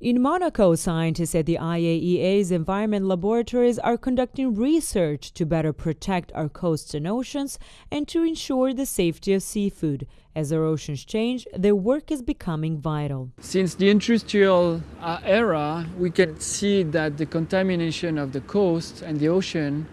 In Monaco, scientists at the IAEA's environment laboratories are conducting research to better protect our coasts and oceans and to ensure the safety of seafood. As our oceans change, their work is becoming vital. Since the industrial uh, era, we can see that the contamination of the coast and the ocean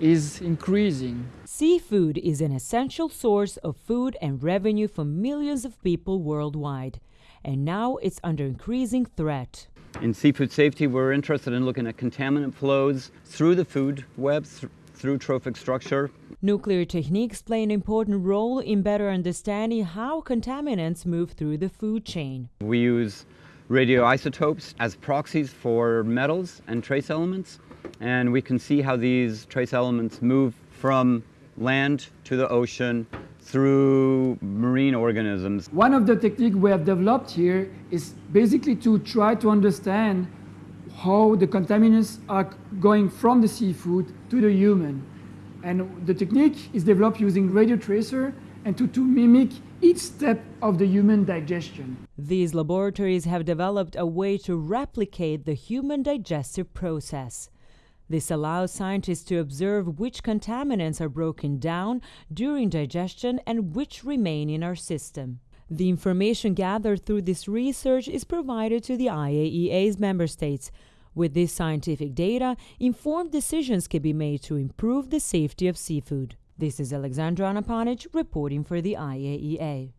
is increasing. Seafood is an essential source of food and revenue for millions of people worldwide and now it's under increasing threat. In seafood safety, we're interested in looking at contaminant flows through the food web, th through trophic structure. Nuclear techniques play an important role in better understanding how contaminants move through the food chain. We use radioisotopes as proxies for metals and trace elements, and we can see how these trace elements move from land to the ocean through marine organisms. One of the techniques we have developed here is basically to try to understand how the contaminants are going from the seafood to the human. And the technique is developed using radio tracer and to, to mimic each step of the human digestion. These laboratories have developed a way to replicate the human digestive process. This allows scientists to observe which contaminants are broken down during digestion and which remain in our system. The information gathered through this research is provided to the IAEA's member states. With this scientific data, informed decisions can be made to improve the safety of seafood. This is Alexandra Anapanic reporting for the IAEA.